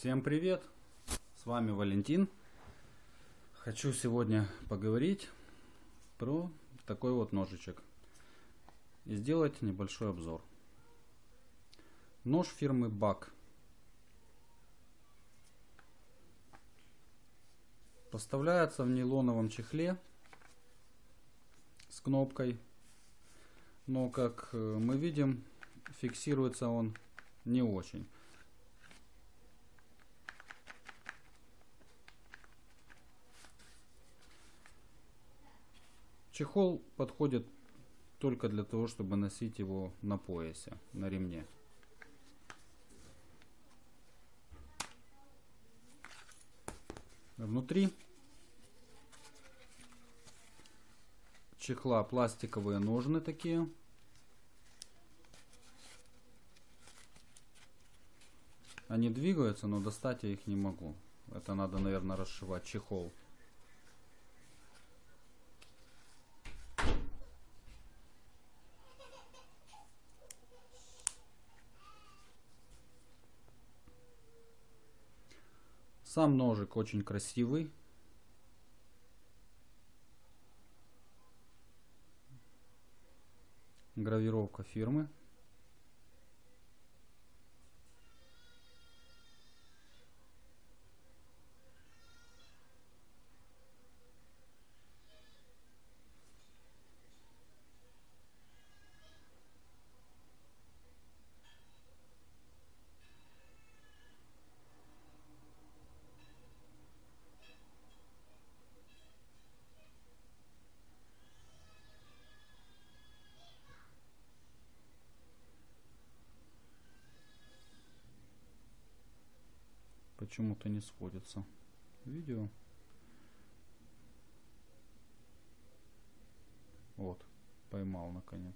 Всем привет! С вами Валентин. Хочу сегодня поговорить про такой вот ножичек и сделать небольшой обзор. Нож фирмы BAK. Поставляется в нейлоновом чехле с кнопкой. Но как э, мы видим, фиксируется он не очень. Чехол подходит только для того, чтобы носить его на поясе, на ремне. Внутри чехла пластиковые ножны такие. Они двигаются, но достать я их не могу. Это надо, наверное, расшивать чехол. Сам ножик очень красивый. Гравировка фирмы. Почему-то не сводится видео. Вот, поймал наконец.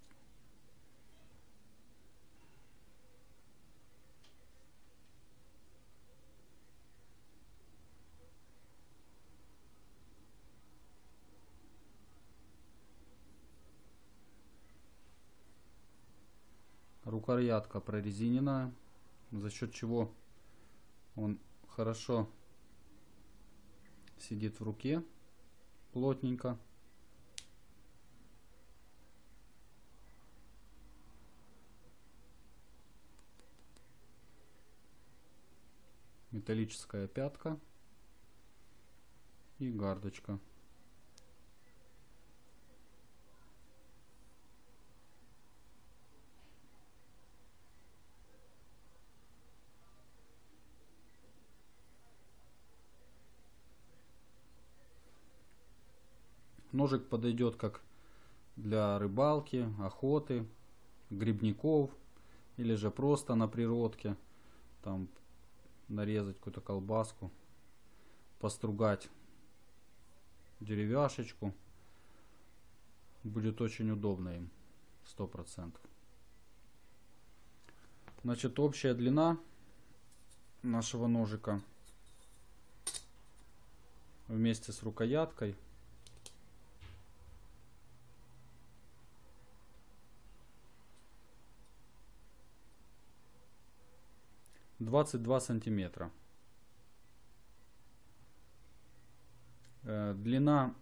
Рукоятка прорезиненная, за счет чего он хорошо сидит в руке, плотненько. Металлическая пятка и гардочка. Ножик подойдет как для рыбалки, охоты, грибников или же просто на природке. Там нарезать какую-то колбаску, постругать деревяшечку. Будет очень удобно им, сто процентов. Значит, общая длина нашего ножика вместе с рукояткой 22 сантиметра. Э, длина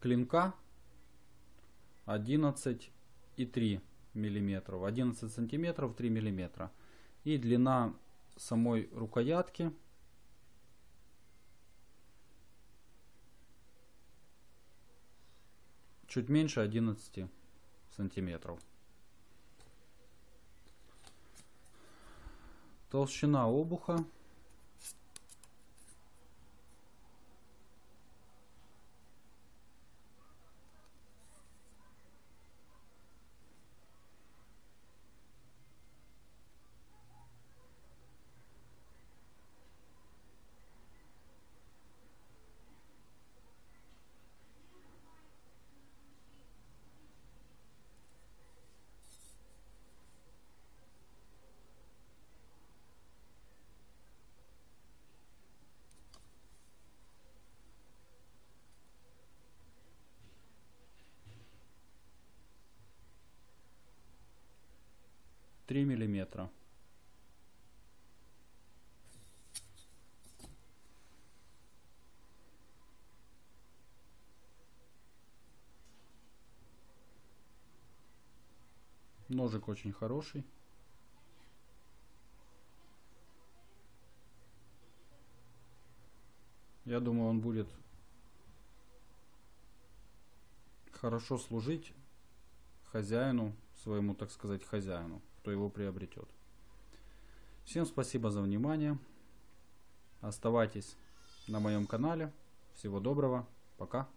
клинка 11,3 миллиметров. 11 сантиметров 3 миллиметра. И длина самой рукоятки чуть меньше 11 сантиметров. Толщина обуха. 3 миллиметра. Ножик очень хороший. Я думаю, он будет хорошо служить хозяину, своему, так сказать, хозяину кто его приобретет. Всем спасибо за внимание. Оставайтесь на моем канале. Всего доброго. Пока.